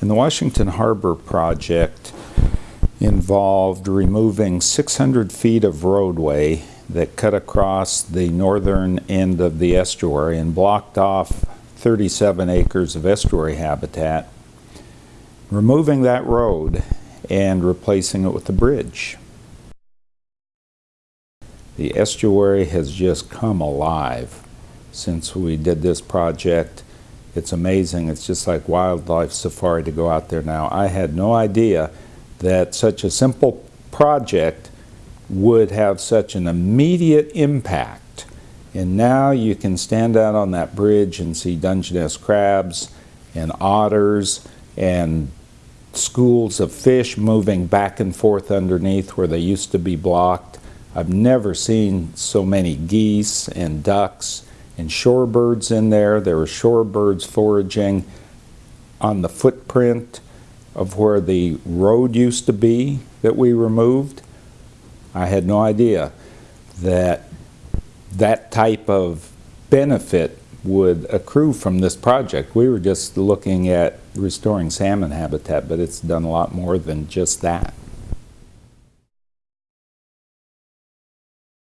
And the Washington Harbor project involved removing 600 feet of roadway that cut across the northern end of the estuary and blocked off 37 acres of estuary habitat, removing that road and replacing it with a bridge. The estuary has just come alive since we did this project. It's amazing. It's just like wildlife safari to go out there now. I had no idea that such a simple project would have such an immediate impact. And now you can stand out on that bridge and see Dungeness crabs and otters and schools of fish moving back and forth underneath where they used to be blocked. I've never seen so many geese and ducks and shorebirds in there. There were shorebirds foraging on the footprint of where the road used to be that we removed. I had no idea that that type of benefit would accrue from this project. We were just looking at restoring salmon habitat, but it's done a lot more than just that.